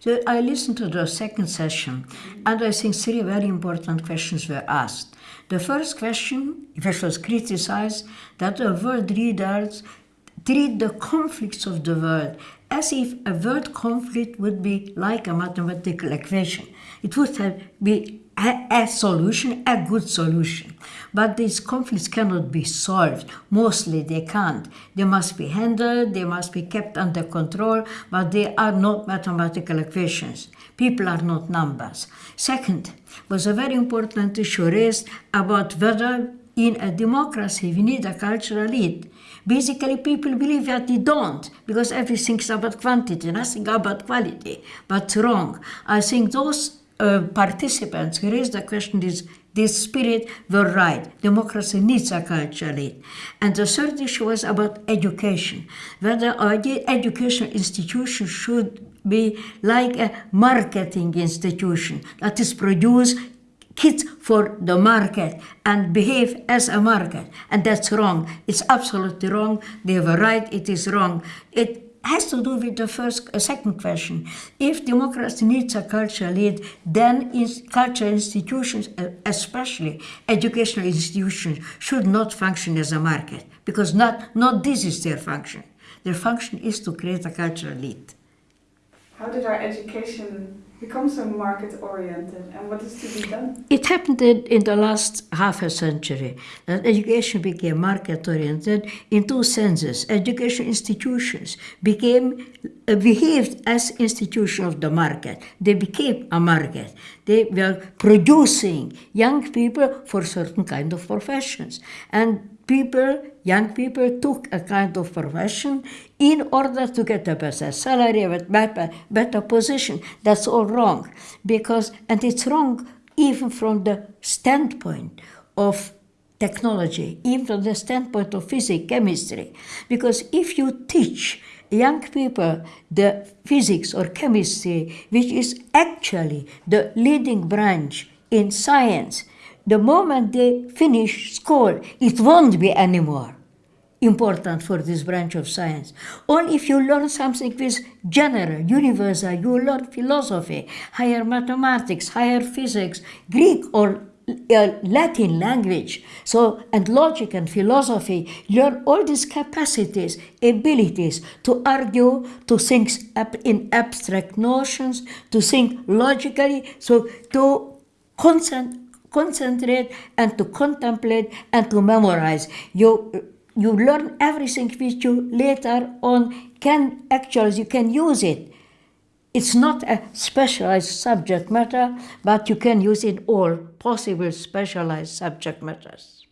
So I listened to the second session, and I think three very important questions were asked. The first question, which was criticized, that the world leaders treat the conflicts of the world as if a world conflict would be like a mathematical equation. It would have be a, a, solution, a good solution. But these conflicts cannot be solved. Mostly they can't. They must be handled, they must be kept under control, but they are not mathematical equations. People are not numbers. Second, was a very important issue raised about whether in a democracy we need a cultural elite. Basically, people believe that they don't, because everything's about quantity, nothing about quality. But wrong. I think those uh, participants raised the question is this spirit were right. Democracy needs a culture elite. And the third issue was about education. Whether our education institution should be like a marketing institution that is produce kids for the market and behave as a market. And that's wrong. It's absolutely wrong. They were right. It is wrong. It has to do with the first, uh, second question. If democracy needs a cultural lead, then is cultural institutions, uh, especially educational institutions, should not function as a market because not, not this is their function. Their function is to create a cultural lead. How did our education become so market oriented and what is to be done? It happened in, in the last half a century that education became market oriented in two senses. Education institutions became behaved as institutions of the market. They became a market. They were producing young people for certain kind of professions. And people, young people took a kind of profession in order to get a better salary, a better, better position. That's all wrong. Because, and it's wrong even from the standpoint of technology, even from the standpoint of physics, chemistry. Because if you teach young people the physics or chemistry, which is actually the leading branch in science, the moment they finish school, it won't be anymore important for this branch of science. Only if you learn something with general, universal, you learn philosophy, higher mathematics, higher physics, Greek or uh, Latin language, so and logic and philosophy, learn all these capacities, abilities to argue, to think in abstract notions, to think logically, so to concentrate concentrate and to contemplate and to memorize. You, you learn everything which you later on can actually, you can use it. It's not a specialized subject matter, but you can use it all possible specialized subject matters.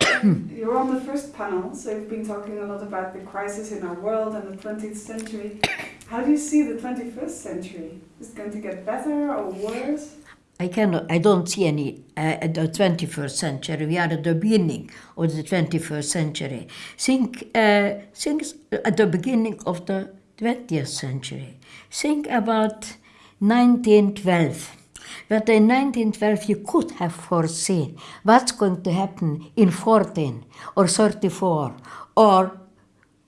You're on the first panel, so you've been talking a lot about the crisis in our world and the 20th century. How do you see the 21st century? Is it going to get better or worse? I cannot, I don't see any uh, the 21st century. We are at the beginning of the 21st century. Think, uh, think at the beginning of the 20th century. Think about 1912. But in 1912 you could have foreseen what's going to happen in 14 or 34 or,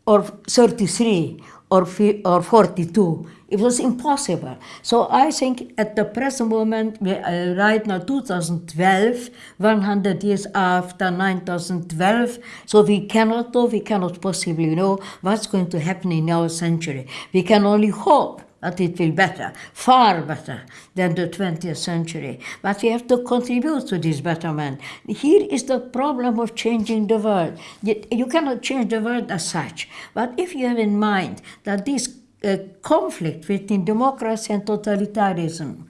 or 33 or, or 42 it was impossible. So I think at the present moment, uh, right now 2012, 100 years after 9012, so we cannot know, we cannot possibly know what's going to happen in our century. We can only hope that it will be better, far better than the 20th century. But we have to contribute to this betterment. Here is the problem of changing the world. You cannot change the world as such. But if you have in mind that this a conflict between democracy and totalitarianism,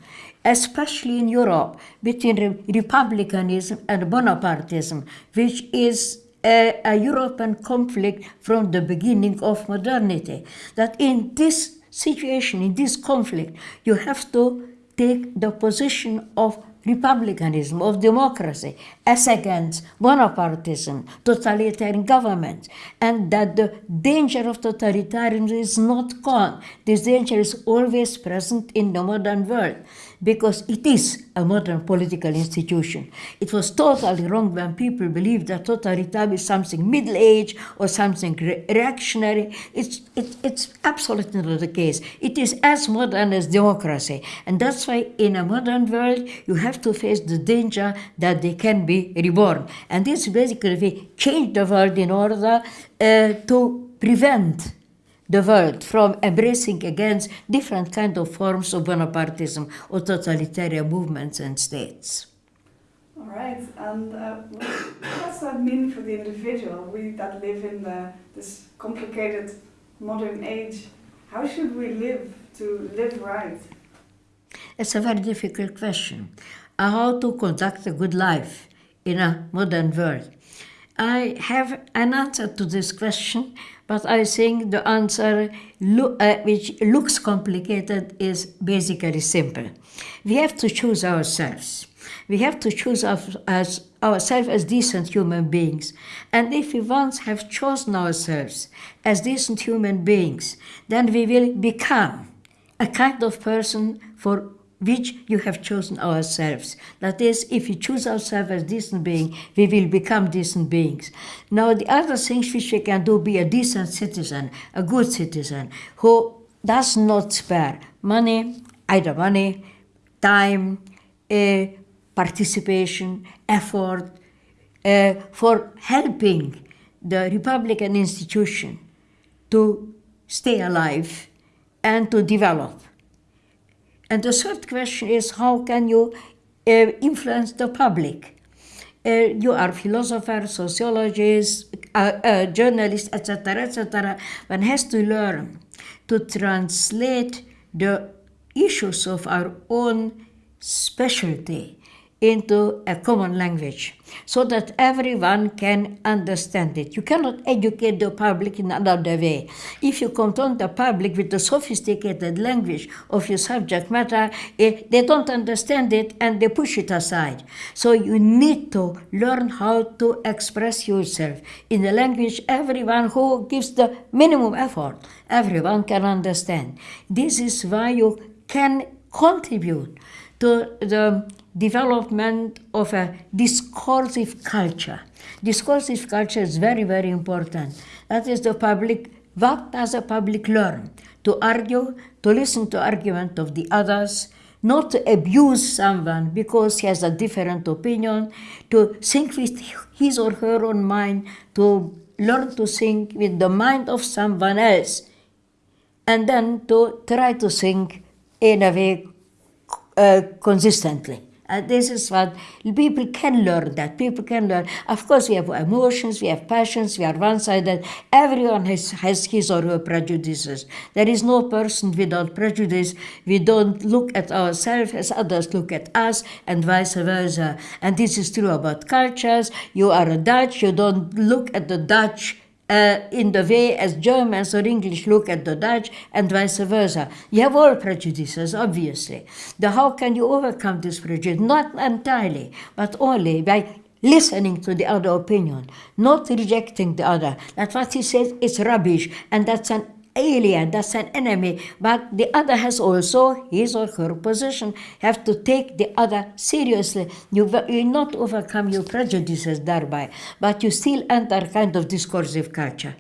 especially in Europe, between re republicanism and Bonapartism, which is a, a, European conflict from the beginning of modernity. That in this situation, in this conflict, you have to take the position of republicanism, of democracy, as against Bonapartism, totalitarian government, and that the danger of totalitarianism is not gone. This danger is always present in the modern world. Because it is a modern political institution. It was totally wrong when people believed that totalitarianism is something middle age or something re- reactionary. It's, it, it's absolutely not the case. It is as modern as democracy. And that's why in a modern world, you have to face the danger that they can be reborn. And this basically we change the world in order uh, to prevent the world from embracing against different kind of forms of Bonapartism or totalitarian movements and states. All right, and uh, what does that mean for the individual? We that live in the, this complicated modern age, how should we live to live right? It's a very difficult question. How to conduct a good life in a modern world? I have an answer to this question, but I think the answer, lo- uh, which looks complicated, is basically simple. We have to choose ourselves. We have to choose as ourselves as decent human beings. And if we once have chosen ourselves as decent human beings, then we will become a kind of person for which you have chosen ourselves. That is, if we choose ourselves as decent beings, we will become decent beings. Now, the other things which we can do, be a decent citizen, a good citizen, who does not spare money, either money, time, uh, participation, effort, uh, for helping the Republican institution to stay alive and to develop. And the third question is how can you uh, influence the public? Uh, you are philosophers, sociologists, uh, uh journalists, etc., etc. One has to learn to translate the issues of our own specialty into a common language so that everyone can understand it. You cannot educate the public in another way. If you confront the public with the sophisticated language of your subject matter, it, eh, they don't understand it and they push it aside. So you need to learn how to express yourself in a language everyone who gives the minimum effort, everyone can understand. This is why you can contribute to the development of a discursive culture. Discursive culture is very, very important. That is the public, what does the public learn? To argue, to listen to argument of the others, not to abuse someone because he has a different opinion, to think with his or her own mind, to learn to think with the mind of someone else, and then to try to think in a way uh, consistently. And this is what people can learn that. People can learn. Of course, we have emotions, we have passions, we are one sided. Everyone has, has his or her prejudices. There is no person without prejudice. We don't look at ourselves as others look at us, and vice versa. And this is true about cultures. You are a Dutch, you don't look at the Dutch uh, in the way as Germans or English look at the Dutch and vice versa. You have all prejudices, obviously. The how can you overcome this prejudice? Not entirely, but only by listening to the other opinion, not rejecting the other. That what he says is rubbish, and that's an alien, that's an enemy. But the other has also his or her position. Have to take the other seriously. You will not overcome your prejudices thereby, but you still enter kind of discursive culture.